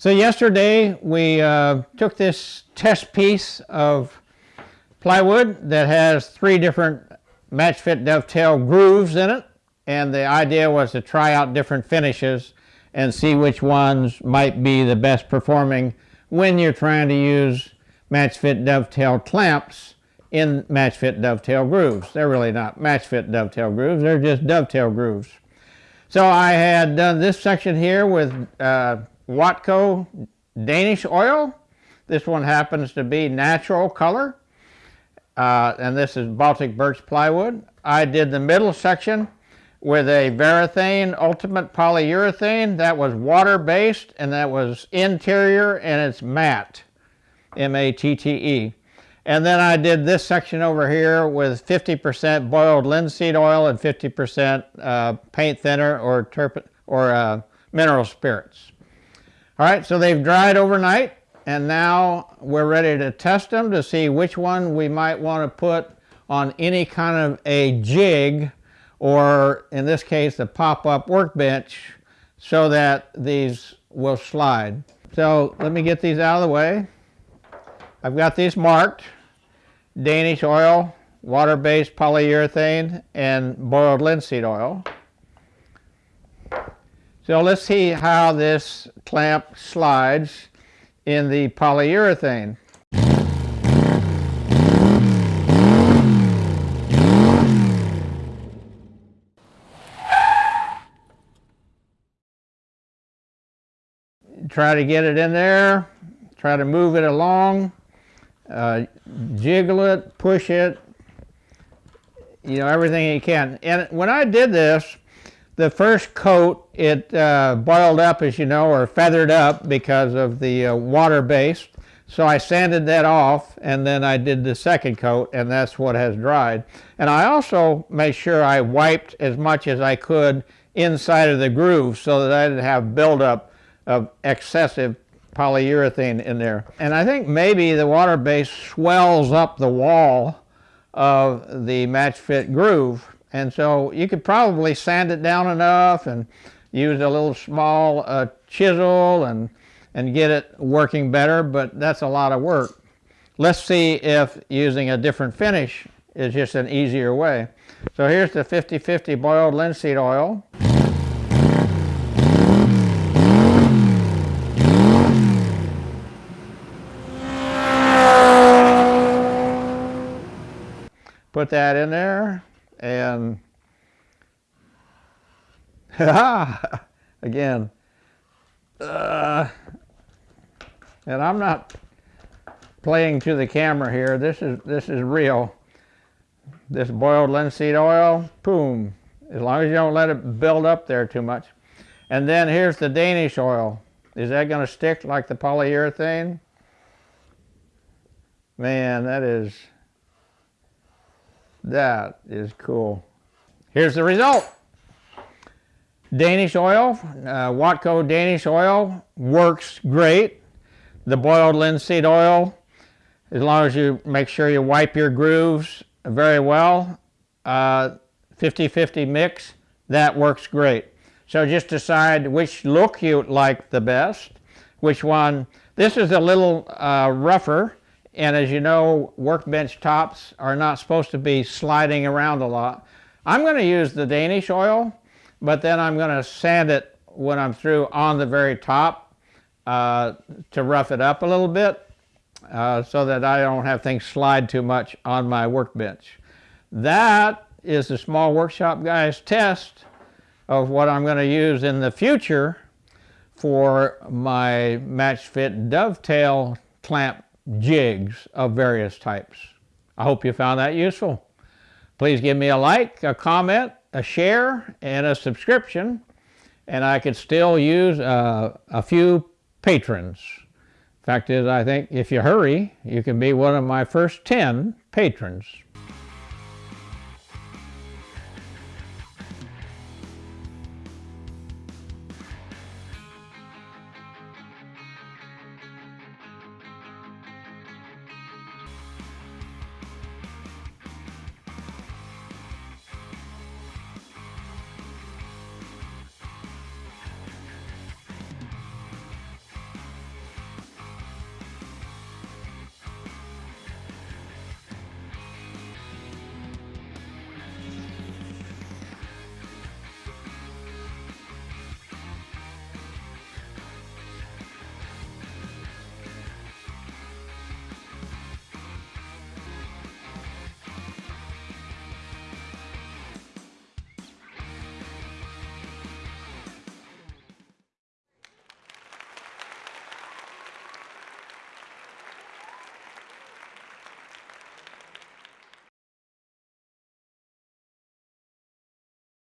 So yesterday we uh, took this test piece of plywood that has three different match fit dovetail grooves in it and the idea was to try out different finishes and see which ones might be the best performing when you're trying to use match fit dovetail clamps in match fit dovetail grooves. They're really not match fit dovetail grooves, they're just dovetail grooves. So I had done this section here with uh, Watco Danish oil. This one happens to be natural color. Uh, and this is Baltic birch plywood. I did the middle section with a Varathane Ultimate Polyurethane. That was water-based and that was interior and it's matte, M-A-T-T-E. And then I did this section over here with 50% boiled linseed oil and 50% uh, paint thinner or, or uh, mineral spirits. All right, so they've dried overnight and now we're ready to test them to see which one we might want to put on any kind of a jig or in this case the pop-up workbench so that these will slide. So let me get these out of the way. I've got these marked Danish oil, water-based polyurethane, and boiled linseed oil. So let's see how this clamp slides in the polyurethane. Try to get it in there, try to move it along, uh, jiggle it, push it, you know, everything you can. And when I did this, the first coat, it uh, boiled up, as you know, or feathered up because of the uh, water base. So I sanded that off, and then I did the second coat, and that's what has dried. And I also made sure I wiped as much as I could inside of the groove so that I didn't have buildup of excessive polyurethane in there. And I think maybe the water base swells up the wall of the match fit groove and so you could probably sand it down enough and use a little small uh, chisel and, and get it working better, but that's a lot of work. Let's see if using a different finish is just an easier way. So here's the 50-50 boiled linseed oil. Put that in there and again uh, and I'm not playing to the camera here. This is this is real. This boiled linseed oil boom. As long as you don't let it build up there too much. And then here's the Danish oil. Is that going to stick like the polyurethane? Man that is that is cool. Here's the result. Danish oil, uh, Watco Danish oil works great. The boiled linseed oil, as long as you make sure you wipe your grooves very well, 50-50 uh, mix, that works great. So just decide which look you like the best, which one. This is a little uh, rougher and as you know, workbench tops are not supposed to be sliding around a lot. I'm going to use the Danish oil, but then I'm going to sand it when I'm through on the very top uh, to rough it up a little bit uh, so that I don't have things slide too much on my workbench. That is the small workshop guys test of what I'm going to use in the future for my match fit dovetail clamp jigs of various types. I hope you found that useful. Please give me a like, a comment, a share, and a subscription, and I could still use uh, a few patrons. Fact is, I think if you hurry, you can be one of my first 10 patrons.